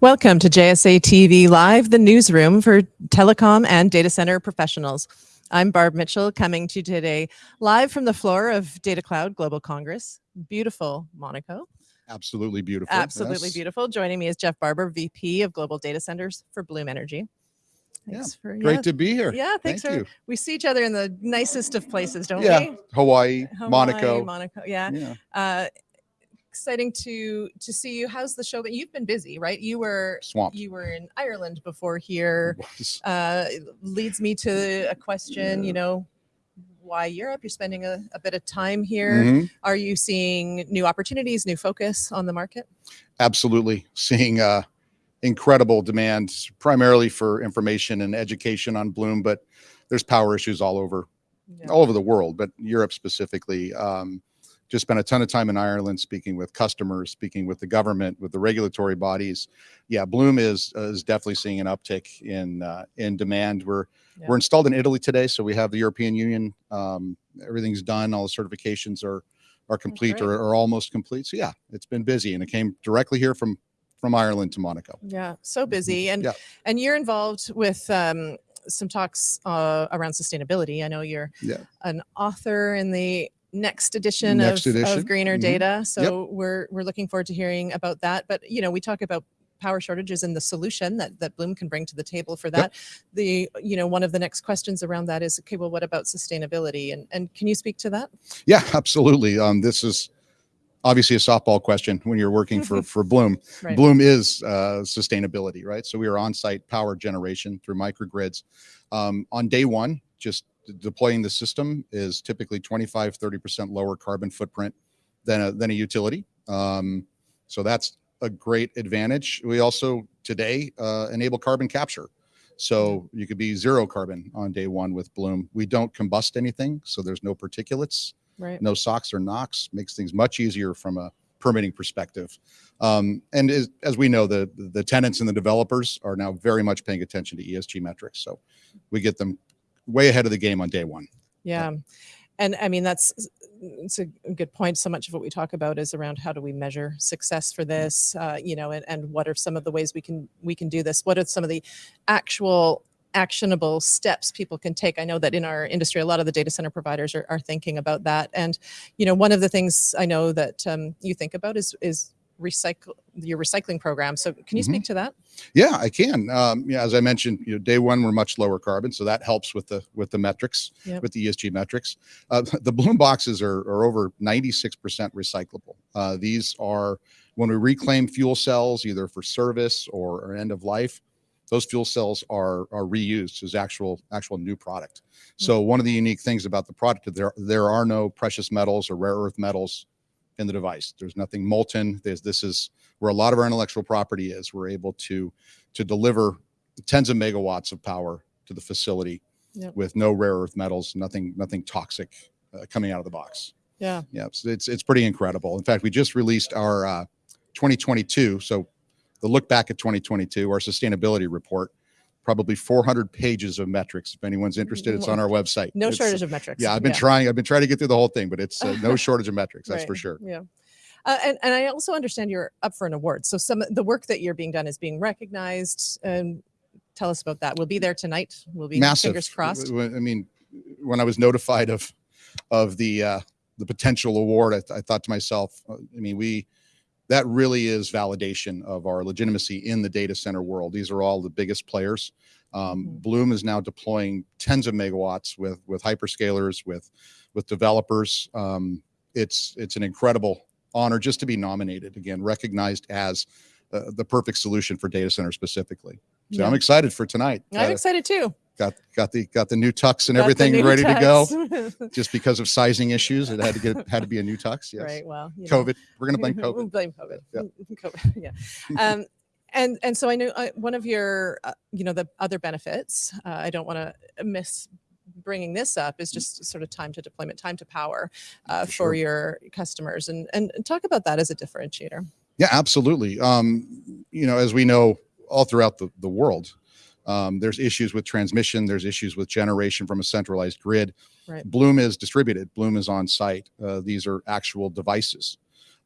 Welcome to JSA TV Live, the newsroom for telecom and data center professionals. I'm Barb Mitchell coming to you today live from the floor of Data Cloud Global Congress. Beautiful Monaco. Absolutely beautiful. Absolutely yes. beautiful. Joining me is Jeff Barber, VP of Global Data Centers for Bloom Energy. Yeah, for Great yeah, to be here. yeah, thanks Thank for you. we see each other in the nicest of places, don't Yeah, we? Hawaii, Hawaii, Monaco. Monaco. Yeah. Yeah. Uh exciting to to see you. How's the show? But you've been busy, right? You were Swamped. you were in Ireland before here. Uh, leads me to a question, you know, why Europe? You're spending a, a bit of time here. Mhm. Are you seeing new opportunities, new focus on the market? Absolutely. Seeing uh, incredible demand, primarily for information and education on Bloom, but there's power issues all over Yeah. all over the world, but Europe specifically. Um, just spent a ton of time in Ireland speaking with customers, speaking with the government, with the regulatory bodies. Yeah, Bloom is uh, is definitely seeing an uptick in uh, in demand. We're Yeah. we're installed in Italy today, so we have the European Union. Um, everything's done. All the certifications are are complete or, or almost complete. So yeah, it's been busy, and it came directly here from from Ireland to Monaco. Yeah, so busy, and Yeah. and you're involved with um, some talks uh, around sustainability. I know you're Yeah. an author in the next edition, Next of, edition, of Greener mhm. Data. So we're we're looking forward to hearing about that. But you know, we talk about power shortages and the solution that that Bloom can bring to the table for that. The you know one of the next questions around that is okay. Well, what about sustainability? And and can you speak to that? Yeah, absolutely. Um, this is obviously a softball question when you're working for for Bloom. Right. Bloom is uh, sustainability, right? So we are on-site power generation through microgrids. Um, on day one, just deploying the system is typically 25, 30% lower carbon footprint than a, than a utility. Um, so that's a great advantage. We also today uh, enable carbon capture. So you could be zero carbon on day one with Bloom. We don't combust anything, so there's no particulates Right. no SOx or NOx makes things much easier from a permitting perspective. Um, and as, as we know, the the tenants and the developers are now very much paying attention to ESG metrics. So we get them way ahead of the game on day one. Yeah. And I mean, that's it's a good point. So much of what we talk about is around how do we measure success for this, uh, you know, and, and what are some of the ways we can we can do this? What are some of the actual actionable steps people can take? I know that in our industry, a lot of the data center providers are, are thinking about that. And, you know, one of the things I know that um, you think about is is recycle your recycling program. So can you Mhm. speak to that? Yeah, I can. Um, yeah, as I mentioned, you know, day one we're much lower carbon, so that helps with the with the metrics, Yep. with the ESG metrics. Uh, the Bloom boxes are, are over 96% recyclable. Uh, these are when we reclaim fuel cells, either for service or, or end of life. Those fuel cells are are reused as actual actual new product. So one of the unique things about the product there there are no precious metals or rare earth metals in the device. There's nothing molten. There's this is where a lot of our intellectual property is. We're able to to deliver tens of megawatts of power to the facility Yep. with no rare earth metals, nothing nothing toxic uh, coming out of the box. Yeah. Yeah, it's, it's it's pretty incredible. In fact, we just released our uh, 2022. So the look back at 2022, our sustainability report, probably 400 pages of metrics. If anyone's interested, it's on our website. No It's- shortage of metrics. Yeah, I've been trying. I've been trying to get through the whole thing, but it's uh, no shortage of metrics. That's for sure. Yeah. Uh, and, and I also understand you're up for an award. So some the work that you're being done is being recognized. And tell us about that. We'll be there tonight. We'll be Massive. fingers crossed. I mean, when I was notified of of the uh, the potential award, I, th- I thought to myself, uh, I mean, we that really is validation of our legitimacy in the data center world. These are all the biggest players. Um, Mhm. Bloom is now deploying tens of megawatts with with hyperscalers, with with developers. Um, it's it's an incredible honor just to be nominated again, recognized as uh, the perfect solution for data center specifically. So I'm excited for tonight. I'm Uh, excited too. Got got the got the new tux and Got everything ready to go. Just because of sizing issues, it had to get had to be a new tux. Yes. Right. Well, know. COVID. We're gonna blame We'll COVID. blame COVID. Yeah. COVID. Yeah. Um, and and so I know uh, one of your uh, you know the other benefits. Uh, I don't want to miss bringing this up is just sort of time to deployment, time to power uh, For for, your customers, and and talk about that as a differentiator. Yeah, absolutely. Um, you know, as we know, all throughout the the world, um, there's issues with transmission. There's issues with generation from a centralized grid. Right. Bloom is distributed. Bloom is on site. Uh, these are actual devices.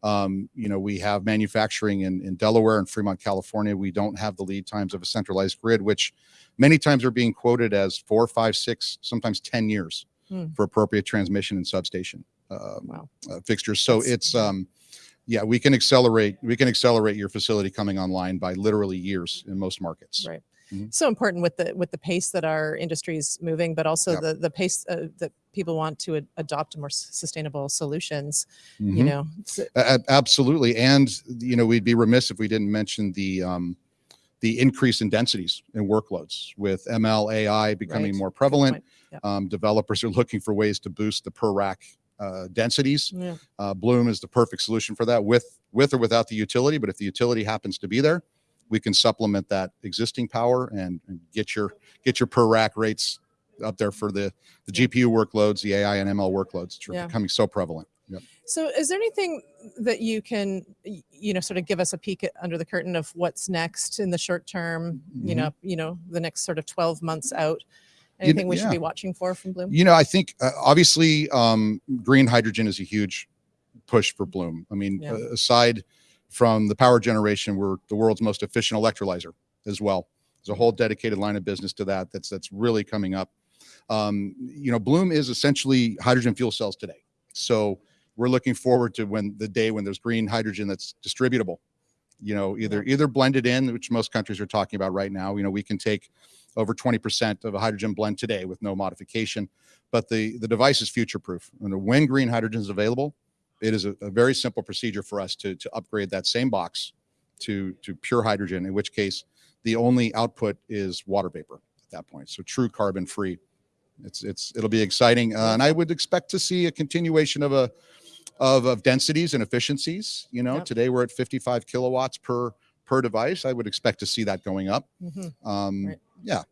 Um, you know, we have manufacturing in, in Delaware and Fremont, California. We don't have the lead times of a centralized grid, which many times are being quoted as four, five, six, sometimes 10 years Hmm. for appropriate transmission and substation um, Wow. uh, fixtures. So That's- it's, um, yeah, we can accelerate, we can accelerate your facility coming online by literally years in most markets. Right. Mhm. So important with the with the pace that our industry is moving, but also Yep. the the pace uh, that people want to ad- adopt more sustainable solutions. You Mhm. know, So- A- a- absolutely. And, you know, we'd be remiss if we didn't mention the, um, the increase in densities and workloads with ML AI becoming Right. more prevalent. Yep. Um, developers are looking for ways to boost the per rack uh, densities. Yeah. Uh, Bloom is the perfect solution for that with, with or without the utility. But if the utility happens to be there, we can supplement that existing power and, and get your, get your per rack rates up there for the, the GPU workloads, the AI and ML workloads, which are Yeah. becoming so prevalent. Yep. So, is there anything that you can, you know, sort of give us a peek at, under the curtain of what's next in the short term? You Mhm. know, you know, the next sort of twelve months out. You Anything we should be watching for from Bloom? You know, I think uh, obviously um, green hydrogen is a huge push for Bloom. I mean, Yeah. uh, aside from the power generation, we're the world's most efficient electrolyzer as well. There's a whole dedicated line of business to that. That's that's really coming up. Um, you know, Bloom is essentially hydrogen fuel cells today. So we're looking forward to when the day when there's green hydrogen that's distributable. You know, either either blended in, which most countries are talking about right now. You know, we can take over 20% of a hydrogen blend today with no modification but the the device is future proof and when green hydrogen is available it is a, a very simple procedure for us to to upgrade that same box to to pure hydrogen in which case the only output is water vapor at that point so true carbon free it's it's it'll be exciting uh, and i would expect to see a continuation of a of, of densities and efficiencies you know Yep. today we're at 55 kilowatts per per device i would expect to see that going up Mhm. um Right. yeah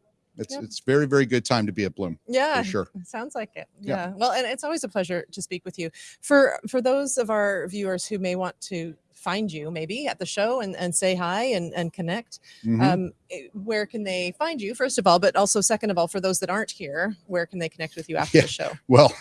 it's Yep. it's very very good time to be at bloom Yeah, sure. Sounds like it. Yeah. Yeah. Well, and it's always a pleasure to speak with you. For for those of our viewers who may want to find you maybe at the show and, and say hi and, and connect, Mhm. um, eh, where can they find you, first of all, but also second of all, for those that aren't here, where can they connect with you after Yeah. the show? Well,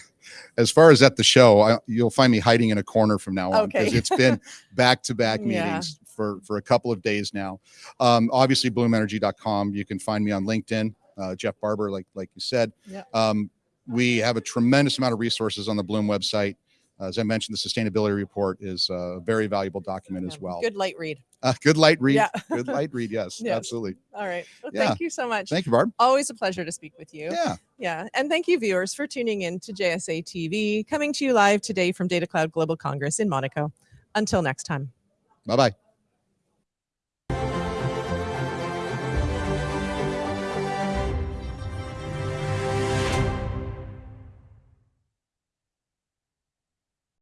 as far as at the show, I, you'll find me hiding in a corner from now on because Okay. it's been back to back Yeah. meetings for, for a couple of days now. Um, obviously, bloomenergy.com. You can find me on LinkedIn, uh, Jeff Barber, like like you said. Yeah. Um, we have a tremendous amount of resources on the Bloom website. Uh, as I mentioned, the sustainability report is a very valuable document as well. Good light read. Uh, good light read. Yeah. good light read. Yes, Yes. absolutely. All right. Well, Yeah. Thank you so much. Thank you, Barb. Always a pleasure to speak with you. Yeah. Yeah. And thank you, viewers, for tuning in to JSA TV, coming to you live today from Data Cloud Global Congress in Monaco. Until next time. Bye bye.